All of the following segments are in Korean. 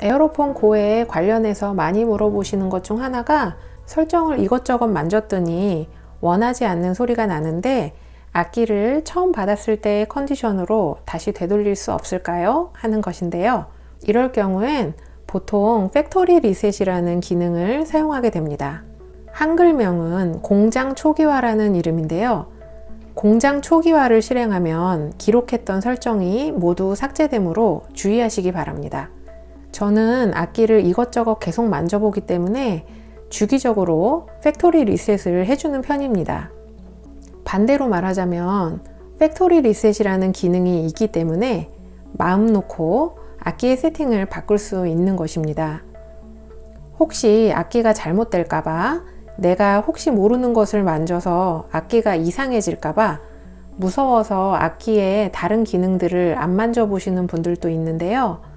에어로폰 고에 관련해서 많이 물어보시는 것 중 하나가 설정을 이것저것 만졌더니 원하지 않는 소리가 나는데 악기를 처음 받았을 때의 컨디션으로 다시 되돌릴 수 없을까요? 하는 것인데요. 이럴 경우엔 보통 factory reset이라는 기능을 사용하게 됩니다. 한글명은 공장 초기화라는 이름인데요. 공장 초기화를 실행하면 기록했던 설정이 모두 삭제되므로 주의하시기 바랍니다. 저는 악기를 이것저것 계속 만져보기 때문에 주기적으로 factory reset을 해주는 편입니다. 반대로 말하자면 factory reset이라는 기능이 있기 때문에 마음 놓고 악기의 세팅을 바꿀 수 있는 것입니다. 혹시 악기가 잘못될까봐 내가 혹시 모르는 것을 만져서 악기가 이상해질까봐 무서워서 악기의 다른 기능들을 안 만져보시는 분들도 있는데요.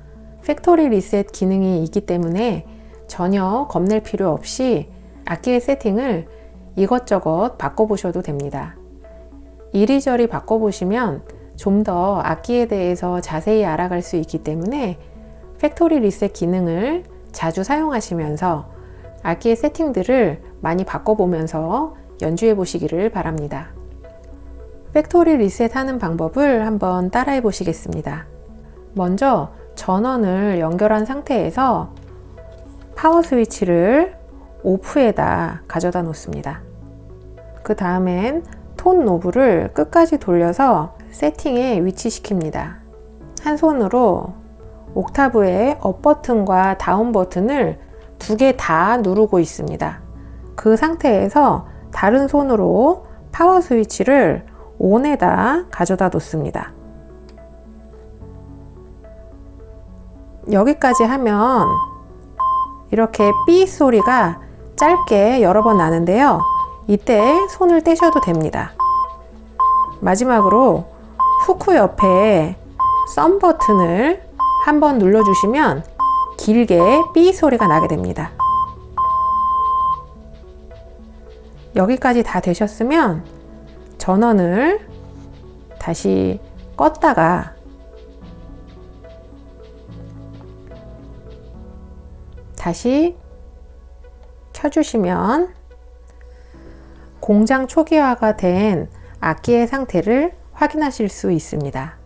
factory reset 기능이 있기 때문에 전혀 겁낼 필요 없이 악기의 세팅을 이것저것 바꿔보셔도 됩니다. 이리저리 바꿔보시면 좀 더 악기에 대해서 자세히 알아갈 수 있기 때문에 factory reset 기능을 자주 사용하시면서 악기의 세팅들을 많이 바꿔보면서 연주해 보시기를 바랍니다. factory reset 하는 방법을 한번 따라해 보시겠습니다. 먼저 전원을 연결한 상태에서 파워 스위치를 off에다 가져다 놓습니다. 그 다음엔 tone knob를 끝까지 돌려서 세팅에 위치시킵니다. 한 손으로 옥타브의 up 버튼과 down 버튼을 두 개 다 누르고 있습니다. 그 상태에서 다른 손으로 파워 스위치를 ON에다 가져다 놓습니다. 여기까지 하면 이렇게 삐 소리가 짧게 여러 번 나는데요. 이때 손을 떼셔도 됩니다. 마지막으로 후크 옆에 썸 버튼을 한번 눌러주시면 길게 삐 소리가 나게 됩니다. 여기까지 다 되셨으면 전원을 다시 껐다가 다시 켜주시면 공장 초기화가 된 악기의 상태를 확인하실 수 있습니다.